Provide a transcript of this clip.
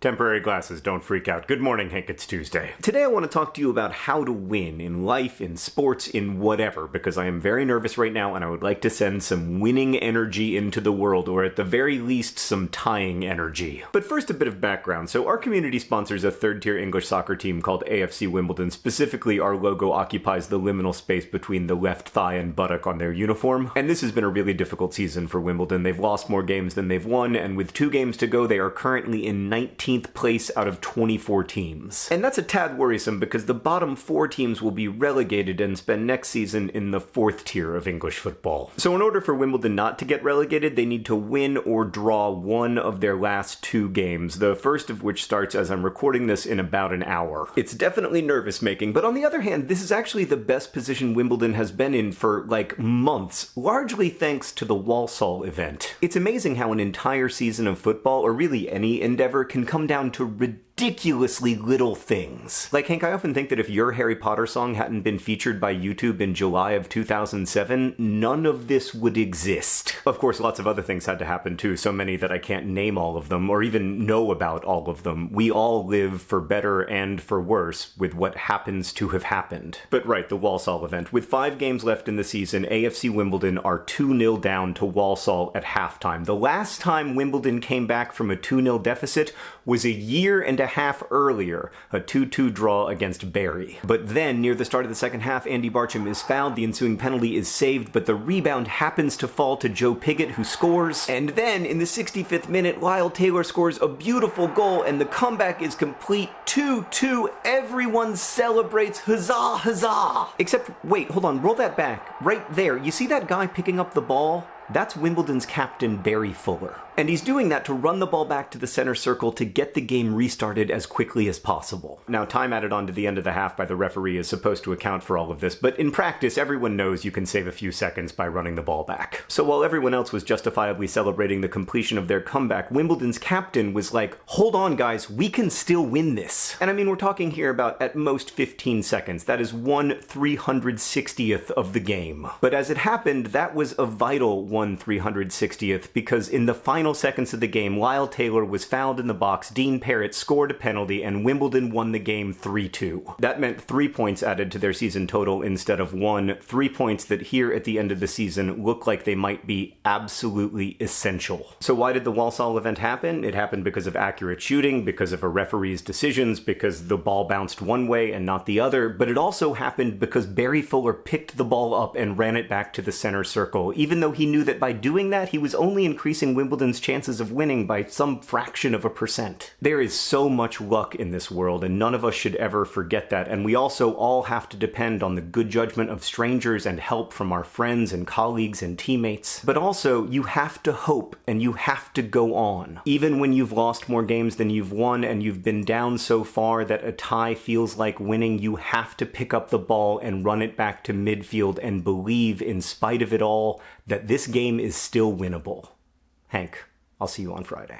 Temporary glasses, don't freak out. Good morning, Hank, it's Tuesday. Today I want to talk to you about how to win in life, in sports, in whatever, because I am very nervous right now and I would like to send some winning energy into the world, or at the very least, some tying energy. But first, a bit of background. So, our community sponsors a third tier English soccer team called AFC Wimbledon. Specifically, our logo occupies the liminal space between the left thigh and buttock on their uniform. And this has been a really difficult season for Wimbledon. They've lost more games than they've won, and with two games to go, they are currently in 19 19th place out of 24 teams. And that's a tad worrisome because the bottom four teams will be relegated and spend next season in the fourth tier of English football. So in order for Wimbledon not to get relegated, they need to win or draw one of their last two games, the first of which starts as I'm recording this in about an hour. It's definitely nervous making, but on the other hand, this is actually the best position Wimbledon has been in for like months, largely thanks to the Walsall event. It's amazing how an entire season of football, or really any endeavor, can come come down to ridiculously little things. Like, Hank, I often think that if your Harry Potter song hadn't been featured by YouTube in July of 2007, none of this would exist. Of course, lots of other things had to happen too, so many that I can't name all of them or even know about all of them. We all live for better and for worse with what happens to have happened. But right, the Walsall event. With five games left in the season, AFC Wimbledon are 2 0 down to Walsall at halftime. The last time Wimbledon came back from a 2 0 deficit was a year and a half earlier, a 2-2 draw against Bury. But then, near the start of the second half, Andy Barcham is fouled, the ensuing penalty is saved, but the rebound happens to fall to Joe Pigott, who scores. And then, in the 65th minute, Lyle Taylor scores a beautiful goal, and the comeback is complete 2-2. Everyone celebrates, huzzah, huzzah! Except, wait, hold on, roll that back. Right there, you see that guy picking up the ball? That's Wimbledon's captain, Barry Fuller. And he's doing that to run the ball back to the center circle to get the game restarted as quickly as possible. Now, time added on to the end of the half by the referee is supposed to account for all of this, but in practice, everyone knows you can save a few seconds by running the ball back. So while everyone else was justifiably celebrating the completion of their comeback, Wimbledon's captain was like, hold on, guys, we can still win this. And I mean, we're talking here about at most 15 seconds. That is one 360th of the game. But as it happened, that was a vital one 360th because in the final final seconds of the game, Lyle Taylor was fouled in the box, Dean Parrett scored a penalty, and Wimbledon won the game 3-2. That meant three points added to their season total instead of one, three points that here at the end of the season look like they might be absolutely essential. So why did the Walsall event happen? It happened because of accurate shooting, because of a referee's decisions, because the ball bounced one way and not the other, but it also happened because Barry Fuller picked the ball up and ran it back to the center circle, even though he knew that by doing that he was only increasing Wimbledon's chances of winning by some fraction of a percent. There is so much luck in this world, and none of us should ever forget that, and we also all have to depend on the good judgment of strangers and help from our friends and colleagues and teammates. But also, you have to hope and you have to go on. Even when you've lost more games than you've won and you've been down so far that a tie feels like winning, you have to pick up the ball and run it back to midfield and believe, in spite of it all, that this game is still winnable. Hank, I'll see you on Friday.